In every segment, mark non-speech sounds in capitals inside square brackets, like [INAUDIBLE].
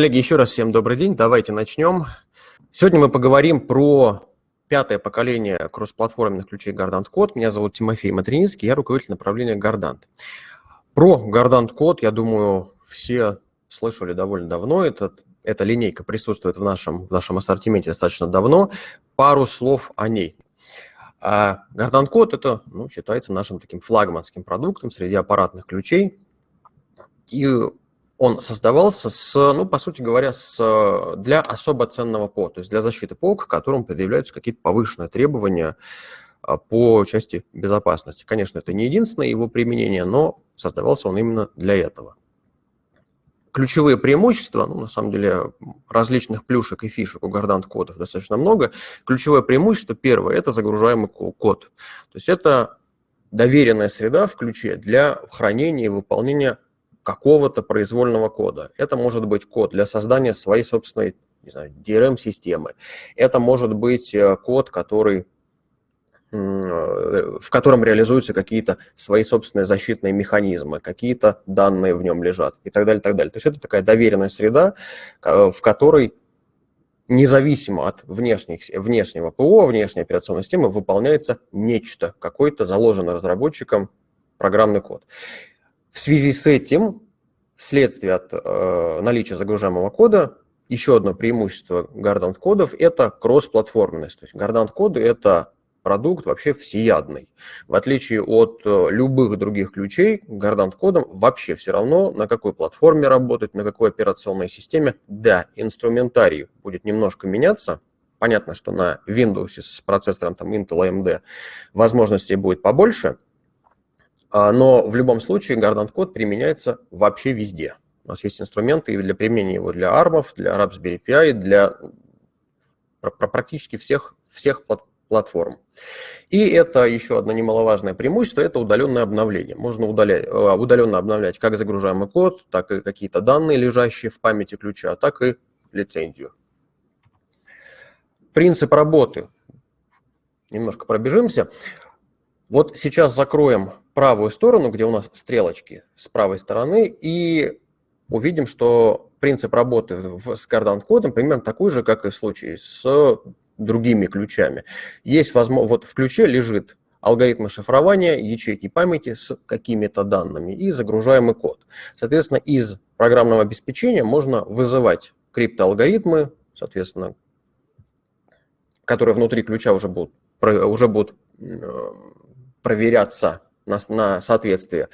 Коллеги, еще раз всем добрый день. Давайте начнем. Сегодня мы поговорим про пятое поколение кроссплатформенных ключей Gardant Code. Меня зовут Тимофей Матрининский, я руководитель направления Gardant. Про Gardant Code, я думаю, все слышали довольно давно. Этот, эта линейка присутствует в нашем, в нашем ассортименте достаточно давно. Пару слов о ней. А Gardant Code – это ну, считается нашим таким флагманским продуктом среди аппаратных ключей. И он создавался с, ну, по сути говоря, с, для особо ценного ПО, то есть для защиты ПО, к которому предъявляются какие-то повышенные требования а, по части безопасности. Конечно, это не единственное его применение, но создавался он именно для этого. Ключевые преимущества, ну, на самом деле, различных плюшек и фишек у Gardant кодов достаточно много. Ключевое преимущество первое – это загружаемый код. То есть это доверенная среда в ключе для хранения и выполнения какого-то произвольного кода. Это может быть код для создания своей собственной DRM-системы. Это может быть э, код, который, э, в котором реализуются какие-то свои собственные защитные механизмы, какие-то данные в нем лежат и так далее, так далее. То есть это такая доверенная среда, в которой независимо от внешних, внешнего ПО, внешней операционной системы, выполняется нечто, какой-то заложенный разработчиком программный код. В связи с этим, вследствие от э, наличия загружаемого кода, еще одно преимущество Gardant кодов – это кроссплатформенность. То есть Gardant коды – это продукт вообще всеядный. В отличие от э, любых других ключей, Gardant кодом вообще все равно, на какой платформе работать, на какой операционной системе. Да, инструментарий будет немножко меняться. Понятно, что на Windows с процессором там, Intel AMD возможностей будет побольше – но в любом случае Gardant код применяется вообще везде. У нас есть инструменты для применения его для ARM, для Raspberry Pi, для практически всех, всех платформ. И это еще одно немаловажное преимущество – это удаленное обновление. Можно удалять, э, удаленно обновлять как загружаемый код, так и какие-то данные, лежащие в памяти ключа, так и лицензию. Принцип работы. Немножко пробежимся. Вот сейчас закроем правую сторону, где у нас стрелочки с правой стороны, и увидим, что принцип работы с Cardant-кодом примерно такой же, как и в случае с другими ключами. Есть возможность, вот в ключе лежит алгоритмы шифрования, ячейки памяти с какими-то данными и загружаемый код. Соответственно, из программного обеспечения можно вызывать криптоалгоритмы, соответственно, которые внутри ключа уже будут, уже будут э, проверяться на, на, соответствие,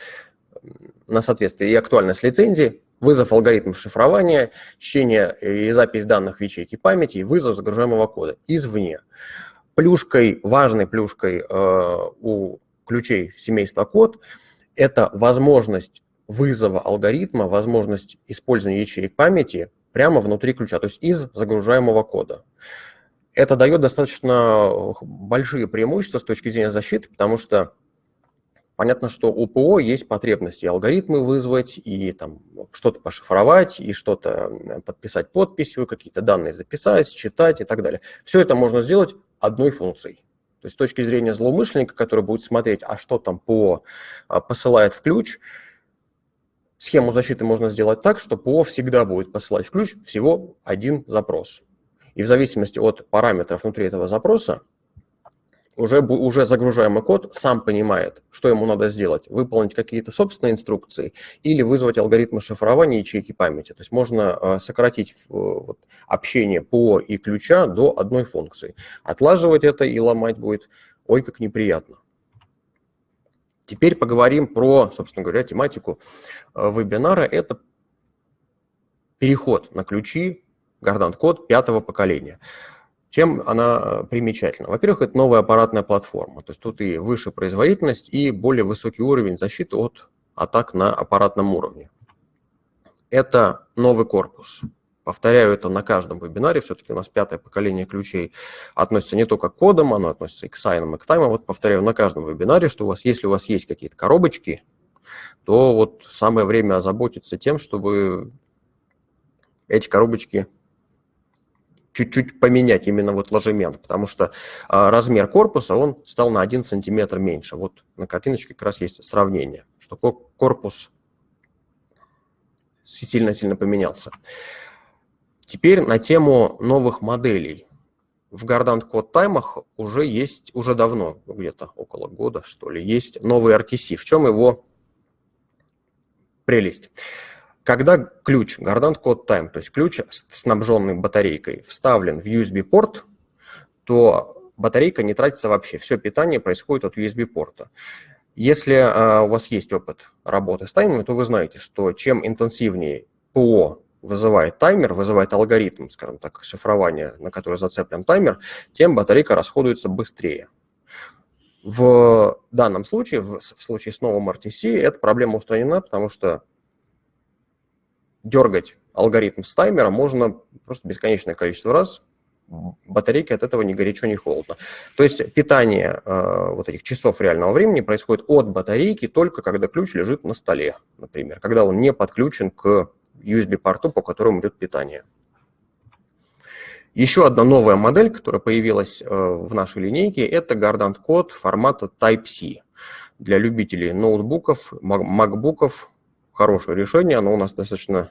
на соответствие и актуальность лицензии, вызов алгоритмов шифрования, чтение и запись данных в ячейке памяти и вызов загружаемого кода извне. Плюшкой, важной плюшкой э, у ключей семейства код – это возможность вызова алгоритма, возможность использования ячеек памяти прямо внутри ключа, то есть из загружаемого кода. Это дает достаточно большие преимущества с точки зрения защиты, потому что Понятно, что у ПО есть потребности алгоритмы вызвать, и там что-то пошифровать, и что-то подписать подписью, какие-то данные записать, считать и так далее. Все это можно сделать одной функцией. То есть с точки зрения злоумышленника, который будет смотреть, а что там ПО а, посылает в ключ, схему защиты можно сделать так, что ПО всегда будет посылать в ключ всего один запрос. И в зависимости от параметров внутри этого запроса, уже, уже загружаемый код сам понимает, что ему надо сделать, выполнить какие-то собственные инструкции или вызвать алгоритмы шифрования ячейки памяти. То есть можно э, сократить э, вот, общение по и ключа до одной функции. Отлаживать это и ломать будет ой как неприятно. Теперь поговорим про, собственно говоря, тематику э, вебинара. Это переход на ключи Gardant код пятого поколения. Чем она э, примечательна? Во-первых, это новая аппаратная платформа, то есть тут и выше производительность, и более высокий уровень защиты от атак на аппаратном уровне. Это новый корпус. Повторяю это на каждом вебинаре, все-таки у нас пятое поколение ключей относится не только к кодам, оно относится и к сайнам, и к таймам. Вот повторяю на каждом вебинаре, что у вас, если у вас есть какие-то коробочки, то вот самое время озаботиться тем, чтобы эти коробочки чуть-чуть поменять именно вот ложемент, потому что а, размер корпуса, он стал на 1 сантиметр меньше. Вот на картиночке как раз есть сравнение, что корпус сильно-сильно поменялся. Теперь на тему новых моделей. В Gardant Code таймах уже есть, уже давно, где-то около года, что ли, есть новый RTC. В чем его прелесть? Когда ключ Gardant Code Time, то есть ключ, снабженный батарейкой, вставлен в USB-порт, то батарейка не тратится вообще. Все питание происходит от USB-порта. Если а, у вас есть опыт работы с таймером, то вы знаете, что чем интенсивнее ПО вызывает таймер, вызывает алгоритм, скажем так, шифрования, на который зацеплен таймер, тем батарейка расходуется быстрее. В данном случае, в, в случае с новым RTC, эта проблема устранена, потому что дергать алгоритм с таймера можно просто бесконечное количество раз, батарейки от этого ни горячо, ни холодно. То есть питание э, вот этих часов реального времени происходит от батарейки только когда ключ лежит на столе, например, когда он не подключен к USB-порту, по которому идет питание. Еще одна новая модель, которая появилась э, в нашей линейке, это Gardant код формата Type-C. Для любителей ноутбуков, макбуков хорошее решение, оно у нас достаточно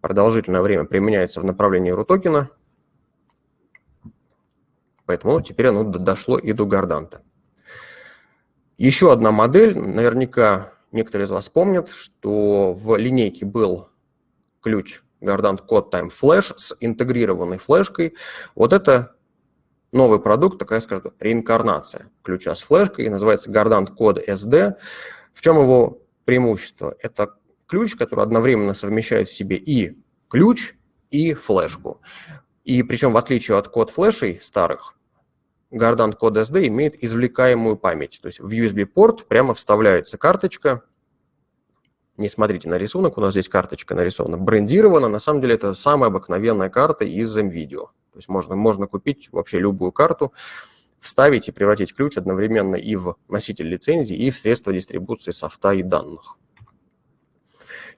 продолжительное время применяется в направлении рутокена, поэтому теперь оно дошло и до Горданта. Еще одна модель, наверняка некоторые из вас помнят, что в линейке был ключ Gardant Code Time Flash с интегрированной флешкой. Вот это новый продукт, такая, скажем, реинкарнация ключа с флешкой, называется Gardant Code SD. В чем его преимущество? Это ключ, который одновременно совмещает в себе и ключ, и флешку. И причем, в отличие от код флешей старых, Gardant Code SD имеет извлекаемую память. То есть в USB-порт прямо вставляется карточка, не смотрите на рисунок, у нас здесь карточка нарисована, брендирована. На самом деле это самая обыкновенная карта из MVideo. То есть можно, можно купить вообще любую карту, вставить и превратить ключ одновременно и в носитель лицензии, и в средства дистрибуции софта и данных.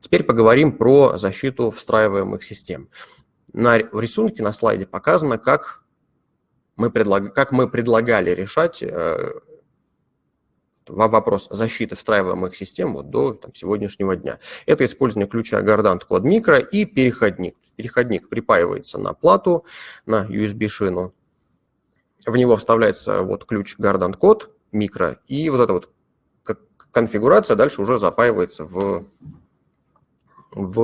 Теперь поговорим про защиту встраиваемых систем. На рисунке на слайде показано, как мы, предлаг... как мы предлагали решать э, вопрос защиты встраиваемых систем вот до там, сегодняшнего дня. Это использование ключа Gardant Code Micro и переходник. Переходник припаивается на плату, на USB-шину. В него вставляется вот ключ Gardant Code Micro, и вот эта вот конфигурация дальше уже запаивается в, в,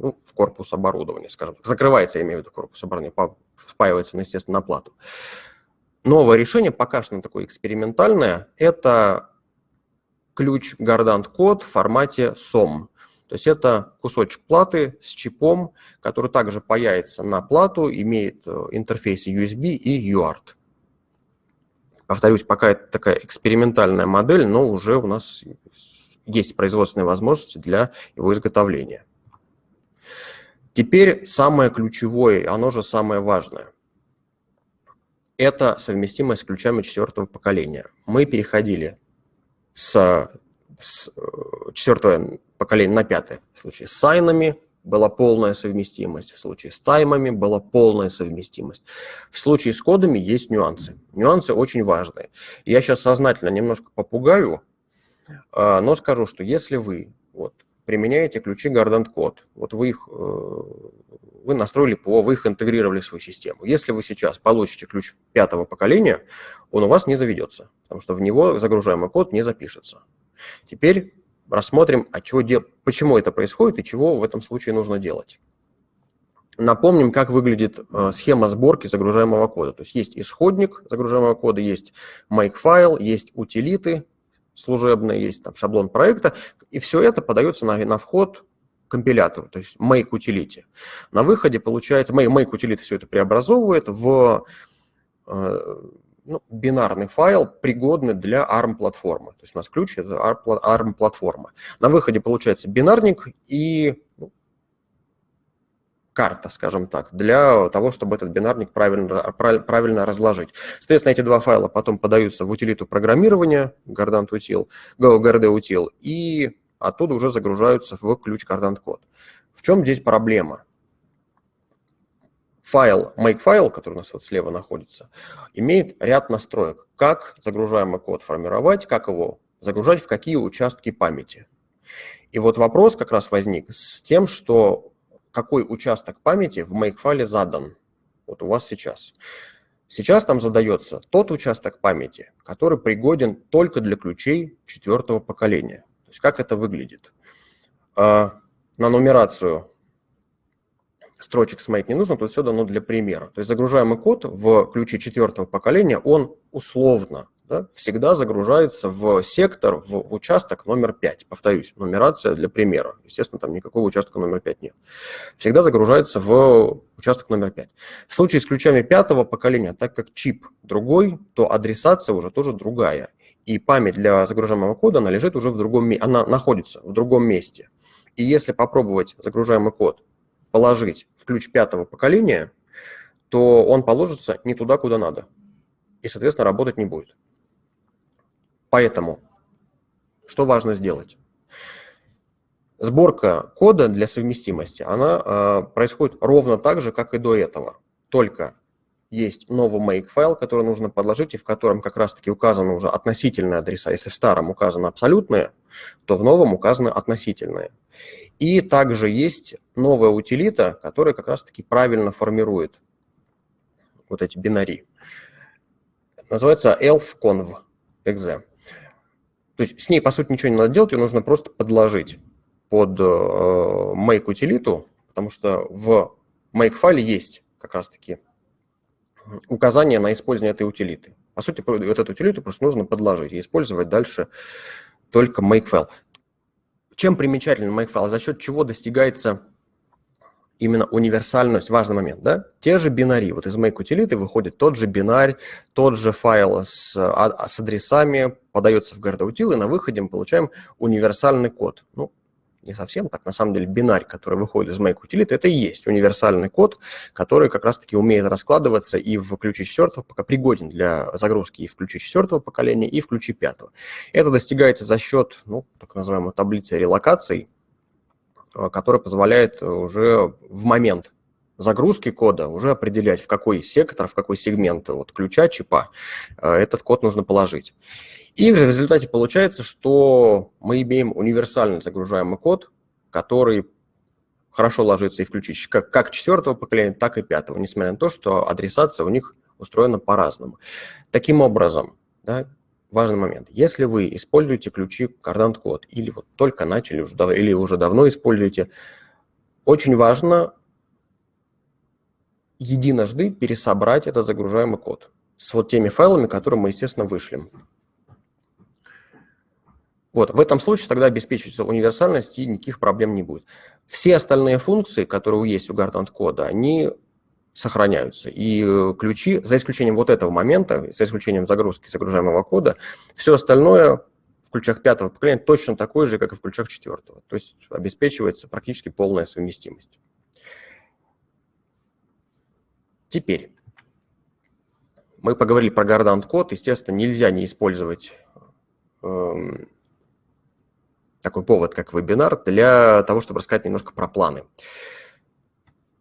ну, в корпус оборудования, скажем так. Закрывается, я имею в виду, корпус оборудования, впаивается, естественно, на плату. Новое решение, пока что такое экспериментальное, это ключ Gardant код в формате SOM. То есть это кусочек платы с чипом, который также паяется на плату, имеет э, интерфейсы USB и UART. Повторюсь, пока это такая экспериментальная модель, но уже у нас есть производственные возможности для его изготовления. Теперь самое ключевое, оно же самое важное это совместимость с ключами четвертого поколения. Мы переходили с, с э, четвертого поколения на пятое. В случае с сайнами была полная совместимость, в случае с таймами была полная совместимость. В случае с кодами есть нюансы. Нюансы очень важные. Я сейчас сознательно немножко попугаю, но скажу, что если вы вот, применяете ключи Gardant Code, вот вы их э, вы настроили ПО, вы их интегрировали в свою систему. Если вы сейчас получите ключ пятого поколения, он у вас не заведется, потому что в него загружаемый код не запишется. Теперь рассмотрим, а чего дел... почему это происходит и чего в этом случае нужно делать. Напомним, как выглядит э, схема сборки загружаемого кода. То есть есть исходник загружаемого кода, есть make-файл, есть утилиты служебные, есть там шаблон проекта, и все это подается на, на вход компилятору, то есть make utility. На выходе получается, make, make utility все это преобразовывает в э, ну, бинарный файл, пригодный для ARM-платформы. То есть у нас ключ – это ARM-платформа. На выходе получается бинарник и ну, карта, скажем так, для того, чтобы этот бинарник правильно, правильно разложить. Соответственно, эти два файла потом подаются в утилиту программирования, Gardant Util, GRD Util, и оттуда уже загружаются в ключ Cardant код. В чем здесь проблема? Файл, make-файл, который у нас вот слева находится, имеет ряд настроек, как загружаемый код формировать, как его загружать, в какие участки памяти. И вот вопрос как раз возник с тем, что какой участок памяти в make-файле задан. Вот у вас сейчас. Сейчас там задается тот участок памяти, который пригоден только для ключей четвертого поколения. То есть как это выглядит? А, на нумерацию строчек смотреть не нужно, тут все дано для примера. То есть загружаемый код в ключе четвертого поколения, он условно да, всегда загружается в сектор, в, в участок номер 5. Повторюсь, нумерация для примера. Естественно, там никакого участка номер 5 нет. Всегда загружается в участок номер 5. В случае с ключами пятого поколения, так как чип другой, то адресация уже тоже другая. И память для загружаемого кода, она лежит уже в другом месте, она находится в другом месте. И если попробовать загружаемый код положить в ключ пятого поколения, то он положится не туда, куда надо. И, соответственно, работать не будет. Поэтому что важно сделать? Сборка кода для совместимости, она э, происходит ровно так же, как и до этого. Только есть новый make файл, который нужно подложить, и в котором как раз-таки указаны уже относительные адреса. Если в старом указаны абсолютные, то в новом указаны относительные. И также есть новая утилита, которая как раз-таки правильно формирует вот эти бинари. Называется elfconv.exe. То есть с ней, по сути, ничего не надо делать, ее нужно просто подложить под э, make утилиту, потому что в make файле есть как раз-таки указание на использование этой утилиты. По сути, вот эту утилиту просто нужно подложить и использовать дальше только make файл. Чем примечателен make файл? За счет чего достигается именно универсальность, важный момент, да? Те же бинари, вот из make утилиты выходит тот же бинарь, тот же файл с, а, с адресами, подается в GardUtil, и на выходе мы получаем универсальный код. Ну, не совсем так, на самом деле бинарь, который выходит из make утилиты, это и есть универсальный код, который как раз-таки умеет раскладываться и в ключе четвертого, пока пригоден для загрузки и в ключе четвертого поколения, и в ключе пятого. Это достигается за счет, ну, так называемой таблицы релокаций, Э, который позволяет уже в момент загрузки кода уже определять, в какой сектор, в какой сегмент вот, ключа, чипа э, этот код нужно положить. И в результате получается, что мы имеем универсальный загружаемый код, который хорошо ложится и в ключи как, как четвертого поколения, так и пятого, несмотря на то, что адресация у них устроена по-разному. Таким образом, да, важный момент. Если вы используете ключи Cardant Code или вот только начали, или уже давно используете, очень важно единожды пересобрать этот загружаемый код с вот теми файлами, которые мы, естественно, вышлем. Вот, в этом случае тогда обеспечивается универсальность и никаких проблем не будет. Все остальные функции, которые есть у Gardant кода, они сохраняются. И э, ключи, за исключением вот этого момента, за исключением загрузки загружаемого кода, все остальное в ключах пятого поколения точно такое же, как и в ключах четвертого. То есть обеспечивается практически полная совместимость. Теперь мы поговорили про Gardant код. Естественно, нельзя не использовать эм, такой повод, как вебинар, для того, чтобы рассказать немножко про планы.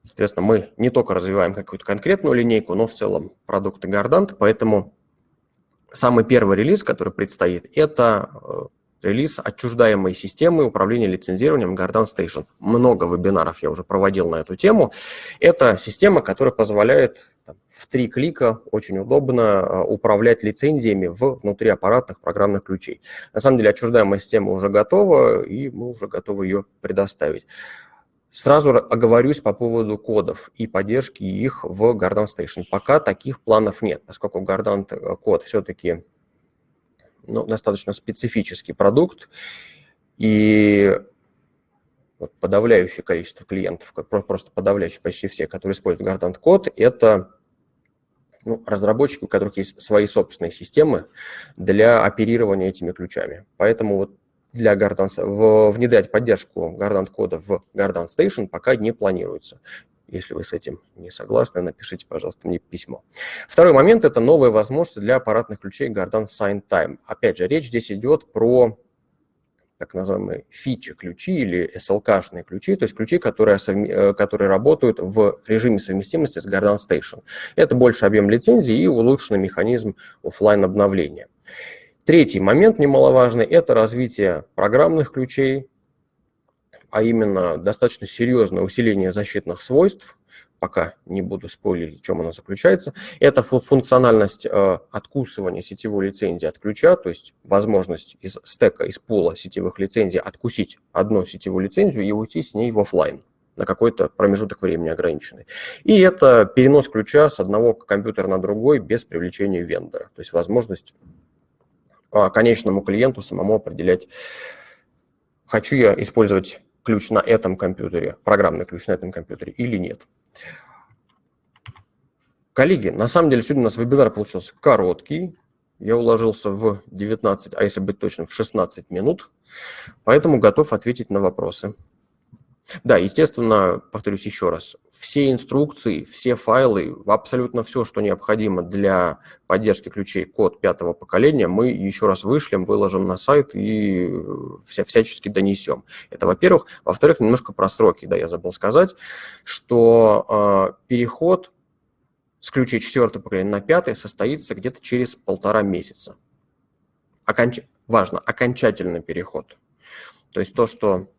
Соответственно, мы не только развиваем какую-то конкретную линейку, но в целом продукты Gardant, поэтому самый первый релиз, который предстоит, это э, релиз отчуждаемой системы управления лицензированием Gardant Station. Много вебинаров я уже проводил на эту тему. Это система, которая позволяет в три клика очень удобно э, управлять лицензиями в внутриаппаратных программных ключей. На самом деле отчуждаемая система уже готова, и мы уже готовы ее предоставить. Сразу оговорюсь по поводу кодов и поддержки их в Gardant Station. Пока таких планов нет, поскольку Gardant э, код все-таки ну, достаточно специфический продукт, и вот подавляющее количество клиентов, просто подавляющее почти все, которые используют Gardant код, это ну, разработчики, у которых есть свои собственные системы для оперирования этими ключами. Поэтому вот для Gardant, внедрять поддержку Gardant кода в Gardant Station пока не планируется. Если вы с этим не согласны, напишите, пожалуйста, мне письмо. Второй момент – это новые возможности для аппаратных ключей Gardant Sign Time. Опять же, речь здесь идет про так называемые фичи-ключи или SLK-шные ключи, то есть ключи, которые, э, которые работают в режиме совместимости с Gardant Station. Это больше объем лицензии и улучшенный механизм офлайн обновления. Третий момент немаловажный – это развитие программных ключей а именно достаточно серьезное усиление защитных свойств, пока не буду спойлерить, в чем оно заключается. Это функциональность э, откусывания сетевой лицензии от ключа, то есть возможность из стека, из пула сетевых лицензий откусить одну сетевую лицензию и уйти с ней в офлайн на какой-то промежуток времени ограниченный. И это перенос ключа с одного компьютера на другой без привлечения вендора. То есть возможность а, конечному клиенту самому определять, хочу я использовать ключ на этом компьютере, программный ключ на этом компьютере или нет. Коллеги, на самом деле сегодня у нас вебинар получился короткий. Я уложился в 19, а если быть точным, в 16 минут. Поэтому готов ответить на вопросы. Да, естественно, повторюсь еще раз, все инструкции, все файлы, абсолютно все, что необходимо для поддержки ключей код пятого поколения, мы еще раз вышлем, выложим на сайт и э, вся, всячески донесем. Это во-первых. Во-вторых, немножко про сроки, да, я забыл сказать, что э, переход с ключей четвертого поколения на пятый состоится где-то через полтора месяца. Оконч... Важно, окончательный переход. То есть то, что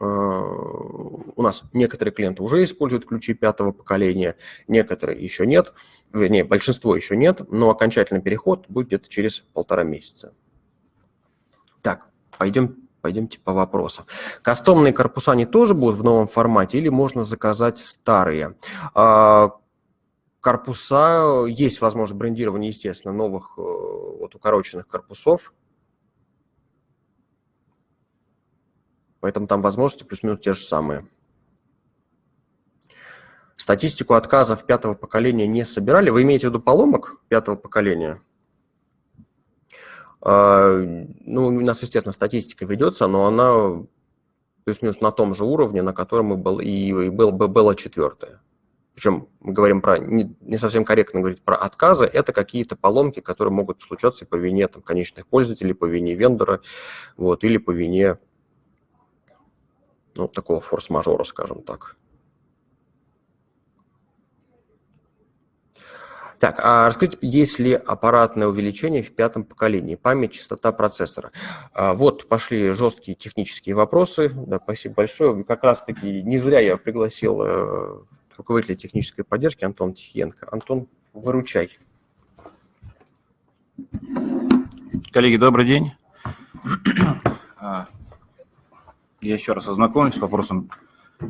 у нас некоторые клиенты уже используют ключи пятого поколения, некоторые еще нет, вернее, большинство еще нет, но окончательный переход будет где-то через полтора месяца. Так, пойдем, пойдемте по вопросам. Кастомные корпуса они тоже будут в новом формате или можно заказать старые? А, корпуса, есть возможность брендирования, естественно, новых э, вот, укороченных корпусов, Поэтому там возможности плюс-минус те же самые. Статистику отказов пятого поколения не собирали. Вы имеете в виду поломок пятого поколения? А, ну, у нас, естественно, статистика ведется, но она плюс-минус на том же уровне, на котором и, был, и был, было четвертое. Причем мы говорим про, не, совсем корректно говорить про отказы, это какие-то поломки, которые могут случаться по вине там, конечных пользователей, по вине вендора, вот, или по вине ну, такого форс-мажора, скажем так. Так, а расскажите, есть ли аппаратное увеличение в пятом поколении, память, частота процессора? А, вот пошли жесткие технические вопросы. Да, спасибо большое. Как раз-таки не зря я пригласил э, руководителя технической поддержки Антон Тихенко. Антон, выручай. Коллеги, добрый день. Я еще раз ознакомлюсь с вопросом.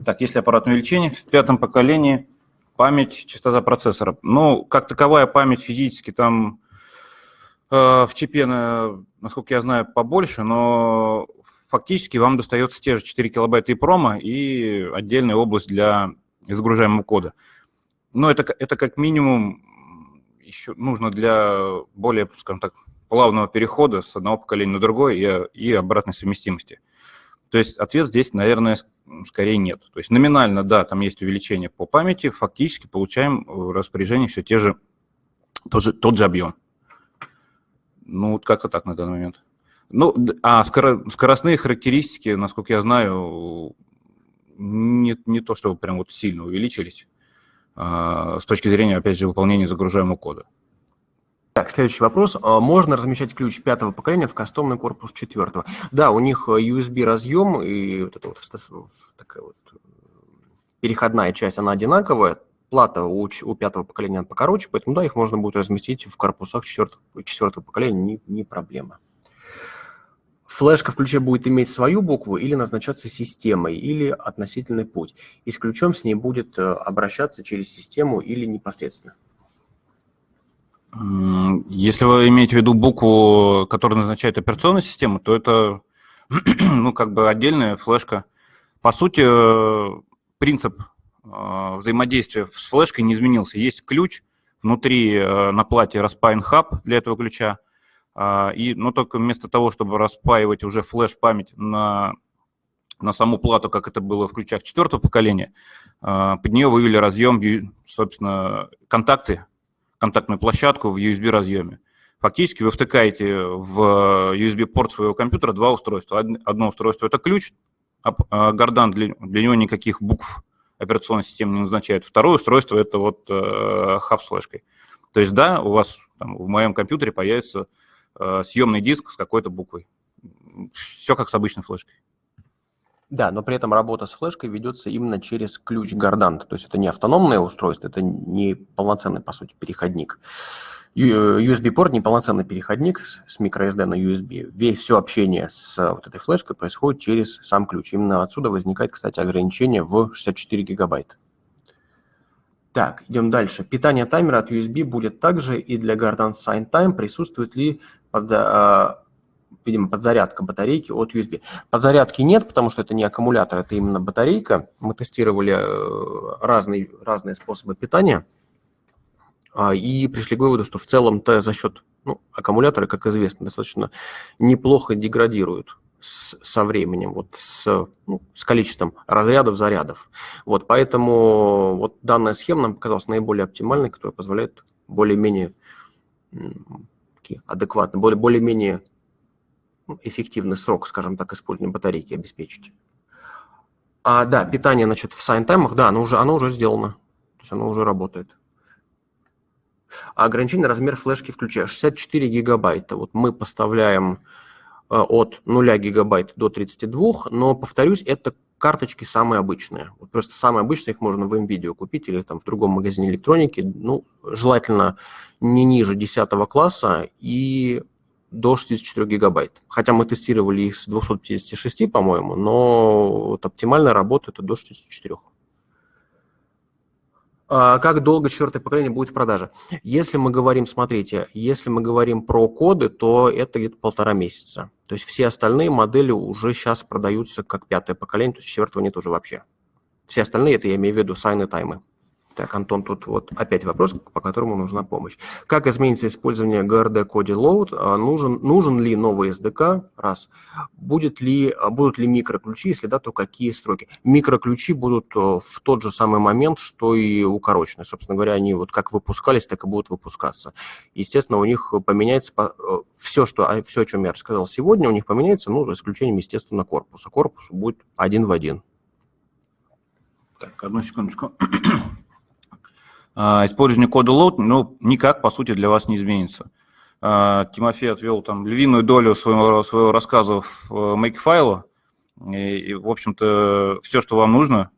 Так, если аппаратное увеличение в пятом поколении, память, частота процессора. Ну, как таковая память физически там э, в чипе, насколько я знаю, побольше, но фактически вам достается те же 4 килобайта и промо и отдельная область для загружаемого кода. Но это, это как минимум еще нужно для более, скажем так, плавного перехода с одного поколения на другое и, и обратной совместимости. То есть ответ здесь, наверное, скорее нет. То есть номинально, да, там есть увеличение по памяти, фактически получаем в распоряжение все те же, тот же, тот же объем. Ну, вот как-то так на данный момент. Ну, а скоростные характеристики, насколько я знаю, не, не то, чтобы прям вот сильно увеличились а, с точки зрения, опять же, выполнения загружаемого кода. Так, следующий вопрос. А можно размещать ключ пятого поколения в кастомный корпус четвертого? Да, у них USB разъем и вот эта вот такая вот э, переходная часть, она одинаковая. Плата у, у пятого поколения покороче, поэтому да, их можно будет разместить в корпусах четвертого, четвертого поколения, не, не проблема. Флешка в ключе будет иметь свою букву или назначаться системой, или относительный путь. И с ключом с ней будет э, обращаться через систему или непосредственно. Если вы имеете в виду букву, которая назначает операционную систему, то это [CLEARS THROAT] ну, как бы отдельная флешка. По сути, принцип э, взаимодействия с флешкой не изменился. Есть ключ, внутри э, на плате распаян хаб для этого ключа, а, и, но только вместо того, чтобы распаивать уже флеш-память на, на саму плату, как это было в ключах четвертого поколения, э, под нее вывели разъем, собственно, контакты контактную площадку в USB-разъеме. Фактически вы втыкаете в USB-порт своего компьютера два устройства. Одно устройство – это ключ, а Гордан для, для него никаких букв операционной системы не назначает. Второе устройство – это вот э, хаб с флешкой. То есть да, у вас там, в моем компьютере появится э, съемный диск с какой-то буквой. Все как с обычной флешкой. Да, но при этом работа с флешкой ведется именно через ключ Гордант. То есть это не автономное устройство, это не полноценный, по сути, переходник. USB-порт не полноценный переходник с microSD на USB. Весь все общение с вот этой флешкой происходит через сам ключ. Именно отсюда возникает, кстати, ограничение в 64 гигабайта. Так, идем дальше. Питание таймера от USB будет также и для Guardian Sign Time. Присутствует ли под, а, видимо, подзарядка батарейки от USB. Подзарядки нет, потому что это не аккумулятор, это именно батарейка. Мы тестировали э, разные, разные способы питания а, и пришли к выводу, что в целом-то за счет ну, аккумулятора, как известно, достаточно неплохо деградируют с, со временем, вот с, ну, с количеством разрядов, зарядов. Вот, поэтому вот данная схема нам показалась наиболее оптимальной, которая позволяет более-менее адекватно, более, более-менее ну, эффективный срок, скажем так, использования батарейки обеспечить. А, да, питание, значит, в сайнтаймах, да, оно уже, оно уже сделано. То есть оно уже работает. А ограничение размер флешки включая 64 гигабайта. Вот мы поставляем э, от 0 гигабайт до 32, но, повторюсь, это карточки самые обычные. Вот просто самые обычные, их можно в NVIDIA купить или там в другом магазине электроники. Ну, желательно не ниже 10 класса и до 64 гигабайт. Хотя мы тестировали их с 256, по-моему, но вот оптимальная работа это до 64. А как долго четвертое поколение будет в продаже? Если мы говорим, смотрите, если мы говорим про коды, то это где-то полтора месяца. То есть все остальные модели уже сейчас продаются как пятое поколение, то есть четвертого нет уже вообще. Все остальные, это я имею в виду сайны таймы. Так, Антон, тут вот опять вопрос, по которому нужна помощь. Как изменится использование GRD коде load? А, нужен, нужен ли новый SDK? Раз. Будет ли, а, будут ли микроключи? Если да, то какие строки? Микроключи будут э, в тот же самый момент, что и укороченные. Собственно говоря, они вот как выпускались, так и будут выпускаться. Естественно, у них поменяется все, что, а, все, о чем я рассказал сегодня, у них поменяется, ну, за исключением, естественно, корпуса. Корпус будет один в один. Так, одну секундочку. А, использование кода load, ну, никак, по сути, для вас не изменится. А, Тимофей отвел там львиную долю своего, своего рассказа в э, Makefile, и, и, в общем-то, все, что вам нужно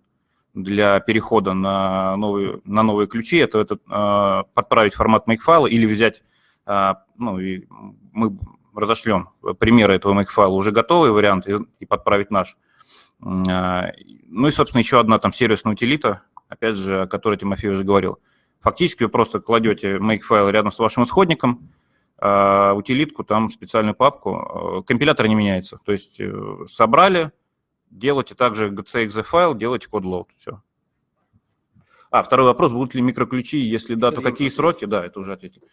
для перехода на новые, на новые ключи, это, это а, подправить формат Makefile или взять, ну, и мы разошлем примеры этого Makefile, уже готовый вариант, и, и подправить наш. Ну и, собственно, еще одна там сервисная утилита, опять же, о которой Тимофей уже говорил. Фактически вы просто кладете make-файл рядом с вашим исходником, а утилитку, там специальную папку, э, компилятор не меняется. То есть э, собрали, делайте также gcxe файл, делайте код load, все. А, второй вопрос, будут ли микроключи, если да, то какие сроки? Да, это уже ответили.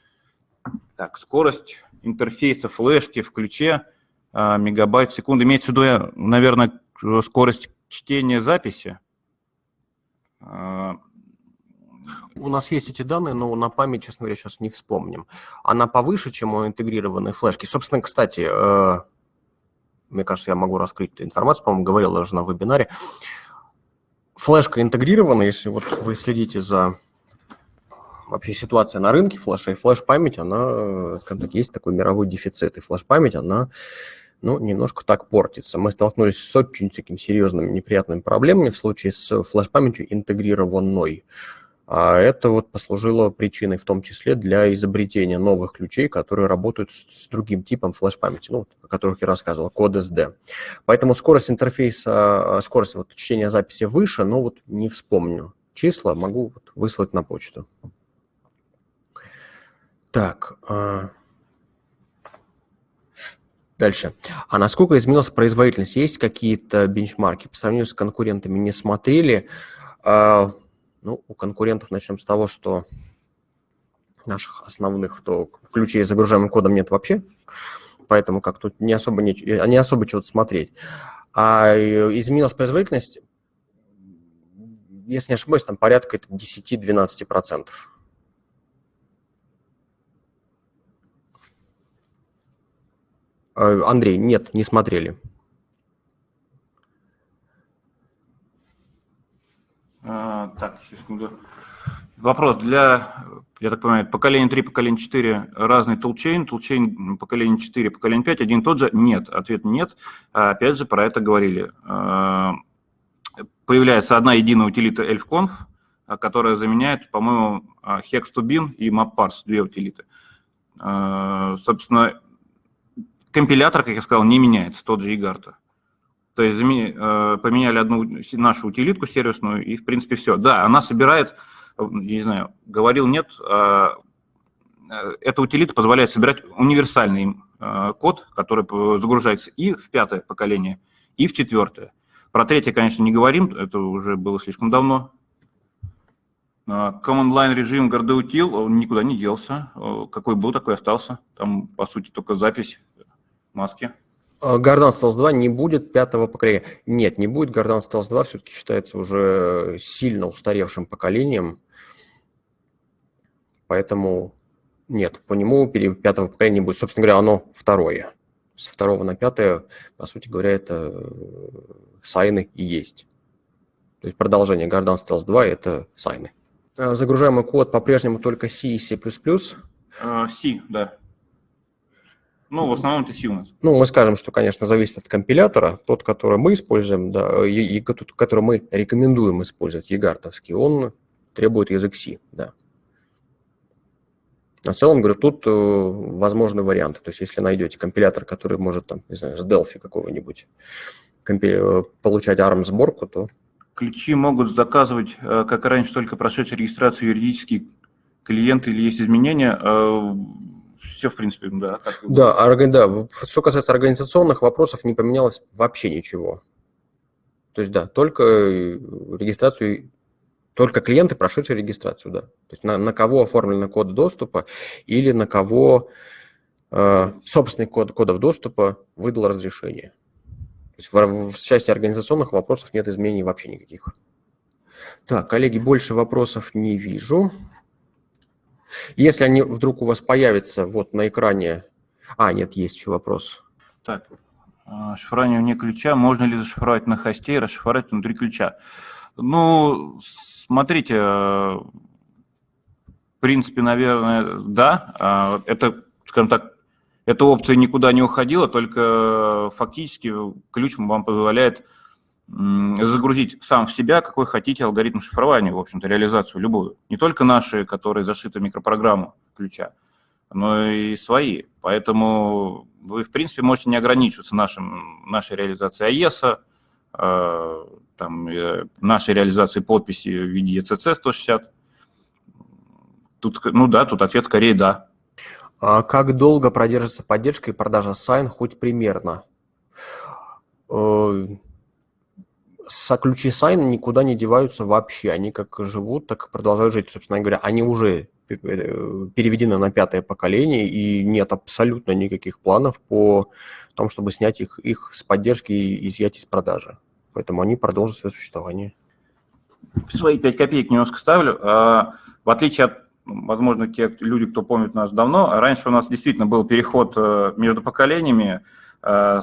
Так, скорость интерфейса флешки в ключе а, мегабайт в секунду. Имеется в виду, наверное, скорость чтения записи. У нас есть эти данные, но на память, честно говоря, сейчас не вспомним. Она повыше, чем у интегрированной флешки. Собственно, кстати, э, мне кажется, я могу раскрыть эту информацию, по-моему, говорил даже на вебинаре. Флешка интегрирована, если вот вы следите за вообще ситуацией на рынке флешей, флеш-память, она, скажем так, есть такой мировой дефицит, и флеш-память, она ну, немножко так портится. Мы столкнулись с очень такими серьезными неприятными проблемами в случае с флеш-памятью интегрированной. А это вот послужило причиной в том числе для изобретения новых ключей, которые работают с, с другим типом флеш-памяти, ну, о которых я рассказывал, код SD. Поэтому скорость интерфейса, а, скорость вот, чтения записи выше, но вот не вспомню числа, могу вот выслать на почту. Так, а, Дальше. А насколько изменилась производительность? Есть какие-то бенчмарки? По сравнению с конкурентами не смотрели. Ну, у конкурентов начнем с того, что наших основных, то ключей с загружаемым кодом нет вообще, поэтому как тут не особо, не, не особо чего-то смотреть. А изменилась производительность, если не ошибаюсь, там порядка 10-12%. Э, Андрей, нет, не смотрели. А, так, секунду. Вопрос. Для я так понимаю, поколение 3, поколение 4 разный тулчейн, тулчейн поколение 4, поколение 5 один и тот же? Нет, ответ нет. А, опять же, про это говорили. А, появляется одна единая утилита elfconf, которая заменяет, по-моему, hex2bin и mapparse, две утилиты. Собственно, компилятор, как я сказал, не меняется, тот же игарта. То есть поменяли одну нашу утилитку сервисную, и, в принципе, все. Да, она собирает не знаю, говорил нет, а, э, эта утилита позволяет собирать универсальный а, код, который загружается и в пятое поколение, и в четвертое. Про третье, конечно, не говорим, это уже было слишком давно. А, command line режим GardaUtil, он никуда не делся. Какой был, такой остался. Там, по сути, только запись маски. Гордан Stealth 2 не будет пятого поколения. Нет, не будет. Гордан Stealth 2 все-таки считается уже сильно устаревшим поколением. Поэтому нет, по нему пятого поколения будет. Собственно говоря, оно второе. С второго на пятое, по сути говоря, это э, сайны и есть. То есть продолжение Garden Stealth 2 – это сайны. А загружаемый код по-прежнему только C и C++. Uh, C, да. Ну, в основном это нас. Ну, мы скажем, что, конечно, зависит от компилятора. Тот, который мы используем, да, и, и который мы рекомендуем использовать, егартовский, он требует язык C, да. В целом, говорю, тут э, возможны варианты. То есть, если найдете компилятор, который может, там, не знаю, с Delphi какого-нибудь э, получать ARM-сборку, то... Ключи могут заказывать, э, как раньше, только прошедшие регистрацию юридические клиенты или есть изменения. Все, в принципе, да. Как... Да, да, что касается организационных вопросов, не поменялось вообще ничего. То есть, да, только регистрацию только клиенты, прошедшие регистрацию, да. То есть на, на кого оформлены коды доступа или на кого э, собственный код кодов доступа выдал разрешение. То есть в, в части организационных вопросов нет изменений вообще никаких. Так, коллеги, больше вопросов не вижу. Если они вдруг у вас появятся вот на экране... А, нет, есть еще вопрос. Так, а, шифрование вне ключа. Можно ли зашифровать на хосте и расшифровать внутри ключа? Ну, Смотрите, э, в принципе, наверное, да. А, это, скажем так, эта опция никуда не уходила, только фактически ключ вам позволяет загрузить сам в себя, какой хотите алгоритм шифрования, в общем-то, реализацию любую. Не только наши, которые зашиты в микропрограмму ключа, но и свои. Поэтому вы, в принципе, можете не ограничиваться нашим, нашей реализацией AES, а, там, э, нашей реализации подписи в виде ECC 160. Тут, ну да, тут ответ скорее да. А как долго продержится поддержка и продажа Sign хоть примерно? Э, со ключи Sign никуда не деваются вообще. Они как живут, так и продолжают жить. Собственно говоря, они уже э, переведены на пятое поколение, и нет абсолютно никаких планов по тому, чтобы снять их, их с поддержки и изъять из продажи. Поэтому они продолжат свое существование. Свои 5 копеек немножко ставлю. А, в отличие от, возможно, те люди, кто помнит нас давно, раньше у нас действительно был переход э, между поколениями, э,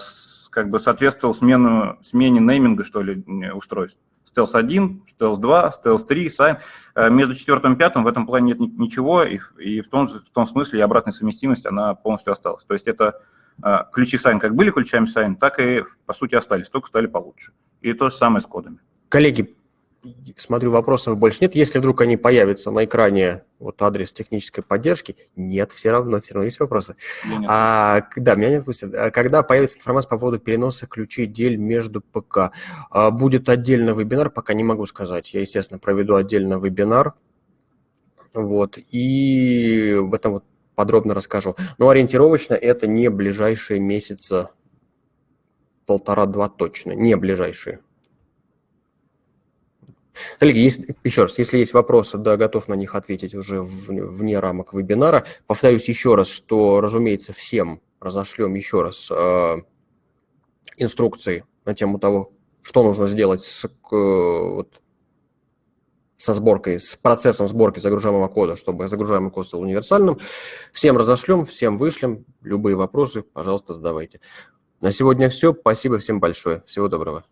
как бы соответствовал смену, смене нейминга, что ли, устройств. Stealth 1, Stealth 2, Stealth 3, Sign. Между четвертым и пятым в этом плане нет ничего, и, и в, том же, в том смысле и обратная совместимость, она полностью осталась. То есть это э, ключи Sign как были ключами Sign, так и, по сути, остались, только стали получше. И то же самое с кодами. Коллеги, смотрю, вопросов больше нет. Если вдруг они появятся на экране, вот адрес технической поддержки, нет, все равно, все равно есть вопросы. А, да, меня не отпустят. А когда появится информация по поводу переноса ключей дель между ПК? А, будет отдельный вебинар, пока не могу сказать. Я, естественно, проведу отдельно вебинар. Вот, и в этом вот подробно расскажу. Но ориентировочно это не ближайшие месяца полтора-два точно, не ближайшие. Коллеги, есть, еще раз, если есть вопросы, да, готов на них ответить уже вне рамок вебинара. Повторюсь еще раз, что, разумеется, всем разошлем еще раз э, инструкции на тему того, что нужно сделать с, вот, со сборкой, с процессом сборки загружаемого кода, чтобы загружаемый код стал универсальным. Всем разошлем, всем вышлем. Любые вопросы, пожалуйста, задавайте. На сегодня все. Спасибо всем большое. Всего доброго.